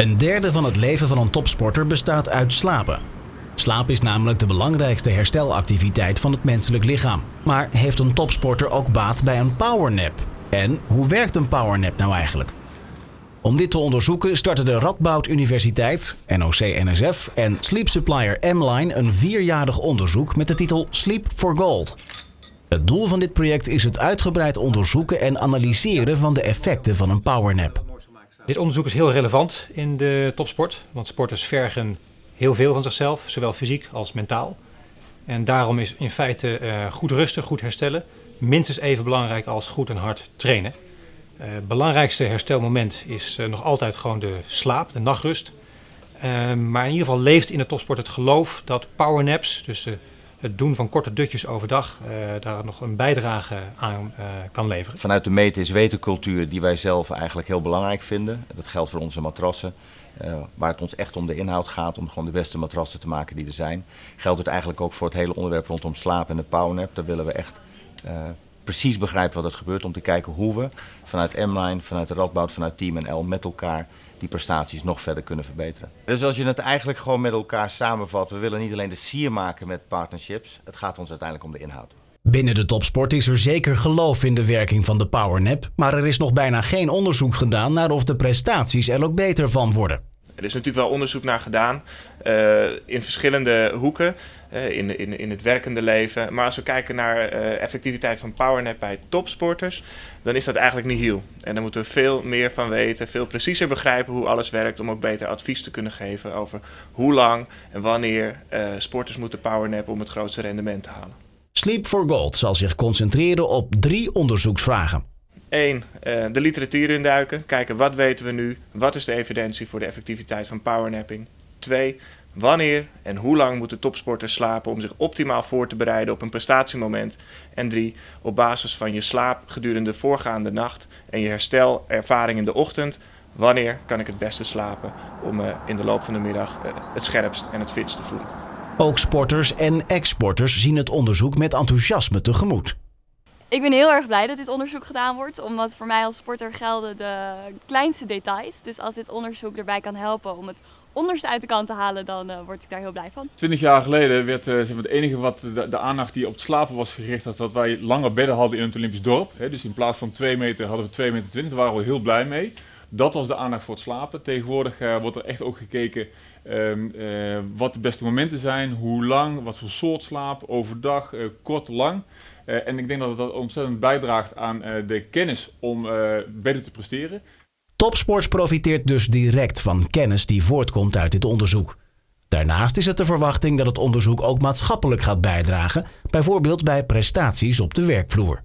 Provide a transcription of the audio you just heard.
Een derde van het leven van een topsporter bestaat uit slapen. Slaap is namelijk de belangrijkste herstelactiviteit van het menselijk lichaam. Maar heeft een topsporter ook baat bij een powernap? En hoe werkt een powernap nou eigenlijk? Om dit te onderzoeken startte de Radboud Universiteit, NOC-NSF en sleep supplier M-Line een vierjarig onderzoek met de titel Sleep for Gold. Het doel van dit project is het uitgebreid onderzoeken en analyseren van de effecten van een powernap. Dit onderzoek is heel relevant in de topsport, want sporters vergen heel veel van zichzelf, zowel fysiek als mentaal. En daarom is in feite uh, goed rusten, goed herstellen, minstens even belangrijk als goed en hard trainen. Het uh, belangrijkste herstelmoment is uh, nog altijd gewoon de slaap, de nachtrust. maar in ieder geval leeft in de topsport het geloof dat powernaps, dus het doen van korte dutjes overdag uh, daar nog een bijdrage aan uh, kan leveren. Vanuit de meten is wetencultuur die wij zelf eigenlijk heel belangrijk vinden. Dat geldt voor onze matrassen. Uh, waar het ons echt om de inhoud gaat, om gewoon de beste matrassen te maken die er zijn. Geldt het eigenlijk ook voor het hele onderwerp rondom slaap en de powernap. Daar willen we echt precies begrijpen wat er gebeurt om te kijken hoe we vanuit M-Line, vanuit Radboud, vanuit Team NL met elkaar die prestaties nog verder kunnen verbeteren. Dus als je het eigenlijk gewoon met elkaar samenvat, we willen niet alleen de sier maken met partnerships, het gaat ons uiteindelijk om de inhoud. Binnen de topsport is er zeker geloof in de werking van de powernap, maar er is nog bijna geen onderzoek gedaan naar of de prestaties er ook beter van worden. Er is natuurlijk wel onderzoek naar gedaan uh, in verschillende hoeken uh, in, in, in het werkende leven. Maar als we kijken naar uh, effectiviteit van powernap bij topsporters, dan is dat eigenlijk niet heel. En daar moeten we veel meer van weten, veel preciezer begrijpen hoe alles werkt, om ook beter advies te kunnen geven over hoe lang en wanneer sporters moeten powernappen om het grootste rendement te halen. Sleep for Gold zal zich concentreren op drie onderzoeksvragen. 1. de literatuur induiken. Kijken wat weten we nu. Wat is de evidentie voor de effectiviteit van powernapping. 2. Wanneer en hoe lang moeten topsporters slapen om zich optimaal voor te bereiden op een prestatiemoment? En 3. Op basis van je slaap gedurende de voorgaande nacht en je herstelervaring in de ochtend, wanneer kan ik het beste slapen om uh, in de loop van de middag uh, het scherpst en het fitst te voelen? Ook sporters en ex-sporters zien het onderzoek met enthousiasme tegemoet. Ik ben heel erg blij dat dit onderzoek gedaan wordt, omdat voor mij als sporter gelden de kleinste details. Dus als dit onderzoek erbij kan helpen om het onderste uit de kant te halen, dan uh, word ik daar heel blij van. Twintig jaar geleden werd uh, zeg maar, het enige wat de, aandacht die op het slapen was gericht, dat, dat wij lange bedden hadden in het Olympisch dorp. Dus in plaats van 2 meter hadden we 2 meter 20, daar waren we heel blij mee. Dat was de aandacht voor het slapen. Tegenwoordig uh, wordt er echt ook gekeken um, wat de beste momenten zijn, hoe lang, wat voor soort slaap, overdag, kort, lang. en ik denk dat dat ontzettend bijdraagt aan de kennis om beter te presteren. Topsports profiteert dus direct van kennis die voortkomt uit dit onderzoek. Daarnaast is het de verwachting dat het onderzoek ook maatschappelijk gaat bijdragen, bijvoorbeeld bij prestaties op de werkvloer.